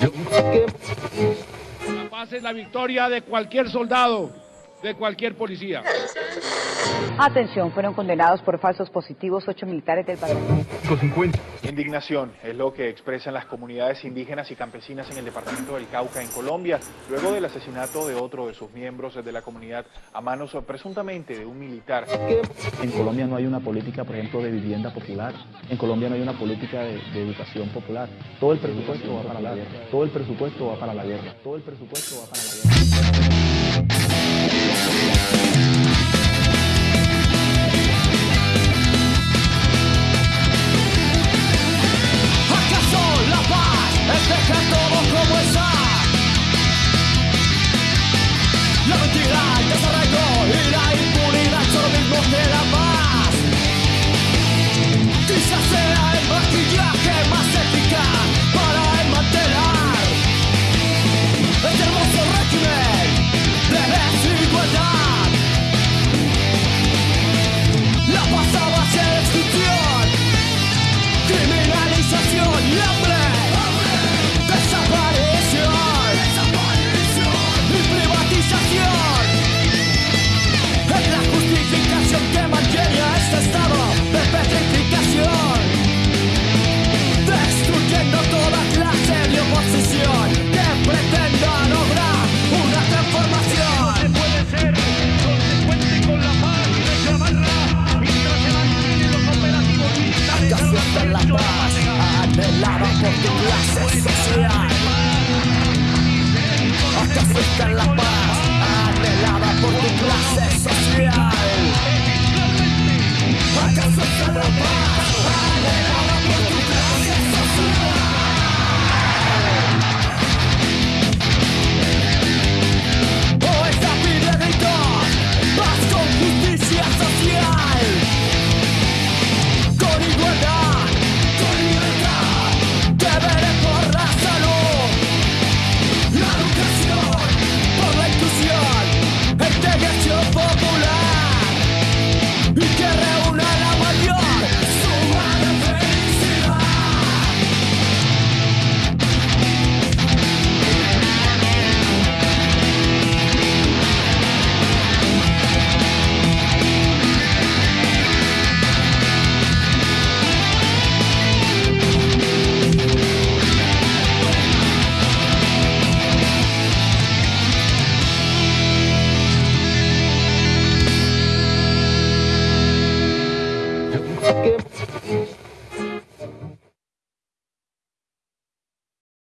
La paz es la victoria de cualquier soldado, de cualquier policía. Atención, fueron condenados por falsos positivos ocho militares del batallón. Indignación es lo que expresan las comunidades indígenas y campesinas en el departamento del Cauca, en Colombia, luego del asesinato de otro de sus miembros de la comunidad a manos presuntamente de un militar. En Colombia no hay una política, por ejemplo, de vivienda popular. En Colombia no hay una política de, de educación popular. Todo el presupuesto va para la guerra. Todo el presupuesto va para la guerra. Todo el presupuesto va para la guerra. La mentira, el desarraigo y la impunidad son lo mismo que la paz. Porque the esencias skip.